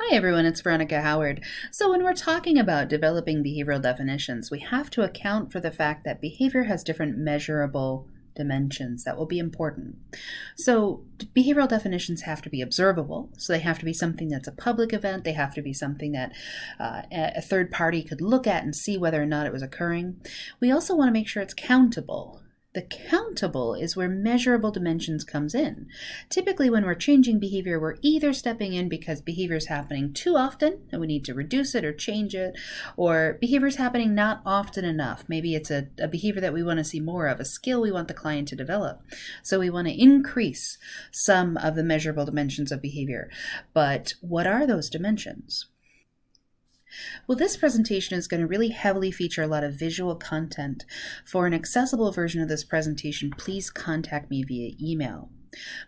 Hi everyone, it's Veronica Howard. So when we're talking about developing behavioral definitions, we have to account for the fact that behavior has different measurable dimensions that will be important. So behavioral definitions have to be observable. So they have to be something that's a public event. They have to be something that uh, a third party could look at and see whether or not it was occurring. We also want to make sure it's countable. The countable is where measurable dimensions comes in. Typically when we're changing behavior, we're either stepping in because behavior is happening too often and we need to reduce it or change it, or behavior is happening not often enough. Maybe it's a, a behavior that we want to see more of, a skill we want the client to develop. So we want to increase some of the measurable dimensions of behavior. But what are those dimensions? Well, this presentation is going to really heavily feature a lot of visual content. For an accessible version of this presentation, please contact me via email.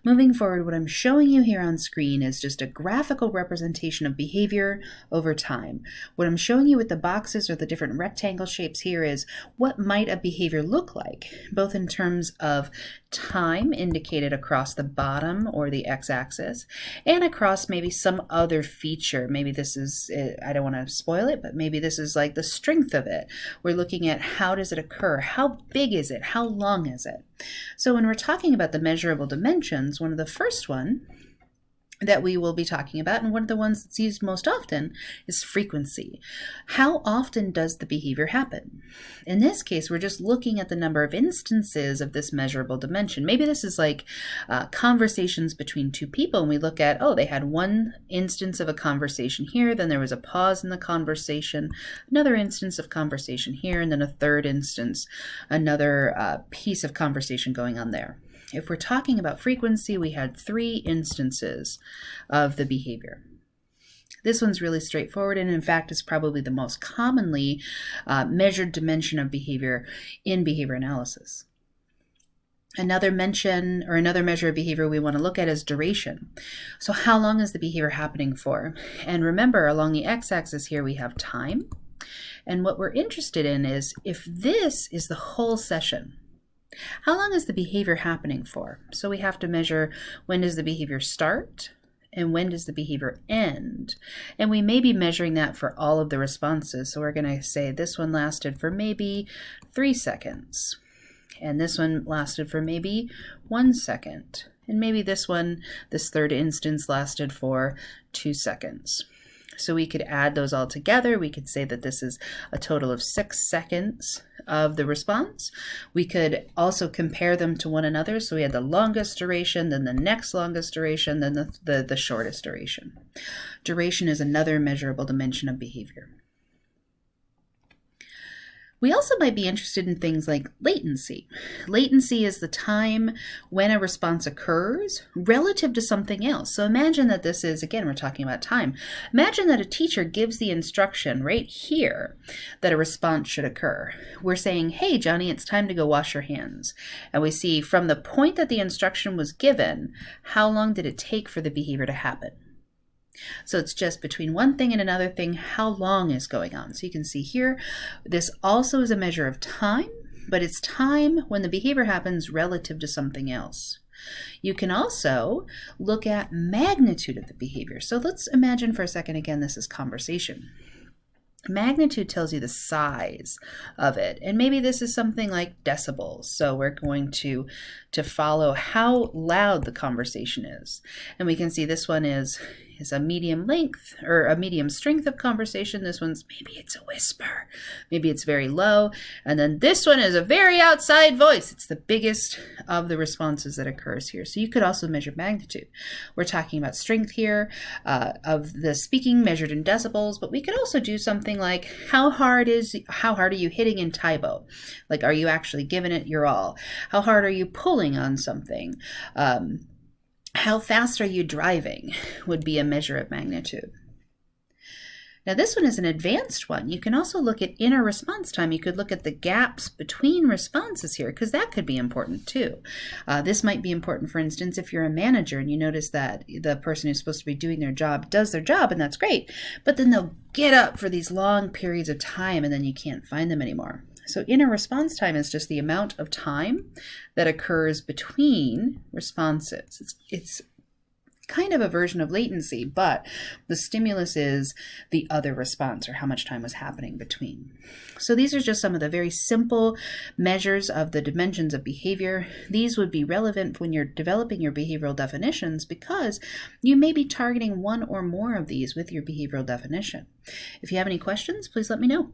Moving forward, what I'm showing you here on screen is just a graphical representation of behavior over time. What I'm showing you with the boxes or the different rectangle shapes here is what might a behavior look like, both in terms of time indicated across the bottom or the x-axis and across maybe some other feature. Maybe this is, I don't want to spoil it, but maybe this is like the strength of it. We're looking at how does it occur? How big is it? How long is it? So when we're talking about the measurable dimensions, one of the first one that we will be talking about, and one of the ones that's used most often is frequency. How often does the behavior happen? In this case, we're just looking at the number of instances of this measurable dimension. Maybe this is like uh, conversations between two people, and we look at, oh, they had one instance of a conversation here, then there was a pause in the conversation, another instance of conversation here, and then a third instance, another uh, piece of conversation going on there. If we're talking about frequency, we had three instances of the behavior. This one's really straightforward and in fact is probably the most commonly uh, measured dimension of behavior in behavior analysis. Another mention or another measure of behavior we want to look at is duration. So how long is the behavior happening for? And remember along the x-axis here we have time. And what we're interested in is if this is the whole session, how long is the behavior happening for? So we have to measure when does the behavior start and when does the behavior end? And we may be measuring that for all of the responses. So we're going to say this one lasted for maybe three seconds. And this one lasted for maybe one second. And maybe this one, this third instance, lasted for two seconds. So we could add those all together. We could say that this is a total of six seconds of the response. We could also compare them to one another. So we had the longest duration, then the next longest duration, then the, the, the shortest duration. Duration is another measurable dimension of behavior. We also might be interested in things like latency. Latency is the time when a response occurs relative to something else. So imagine that this is, again, we're talking about time. Imagine that a teacher gives the instruction right here that a response should occur. We're saying, hey, Johnny, it's time to go wash your hands. And we see from the point that the instruction was given, how long did it take for the behavior to happen? So it's just between one thing and another thing, how long is going on. So you can see here, this also is a measure of time, but it's time when the behavior happens relative to something else. You can also look at magnitude of the behavior. So let's imagine for a second, again, this is conversation. Magnitude tells you the size of it. And maybe this is something like decibels. So we're going to, to follow how loud the conversation is. And we can see this one is is a medium length or a medium strength of conversation. This one's maybe it's a whisper, maybe it's very low. And then this one is a very outside voice. It's the biggest of the responses that occurs here. So you could also measure magnitude. We're talking about strength here uh, of the speaking measured in decibels, but we could also do something like how hard is, how hard are you hitting in Tae Bo? Like, are you actually giving it your all? How hard are you pulling on something? Um, how fast are you driving would be a measure of magnitude. Now this one is an advanced one. You can also look at inter response time. You could look at the gaps between responses here because that could be important too. Uh, this might be important, for instance, if you're a manager and you notice that the person who's supposed to be doing their job does their job and that's great, but then they'll get up for these long periods of time and then you can't find them anymore. So inter response time is just the amount of time that occurs between responses. It's, it's kind of a version of latency, but the stimulus is the other response or how much time was happening between. So these are just some of the very simple measures of the dimensions of behavior. These would be relevant when you're developing your behavioral definitions because you may be targeting one or more of these with your behavioral definition. If you have any questions, please let me know.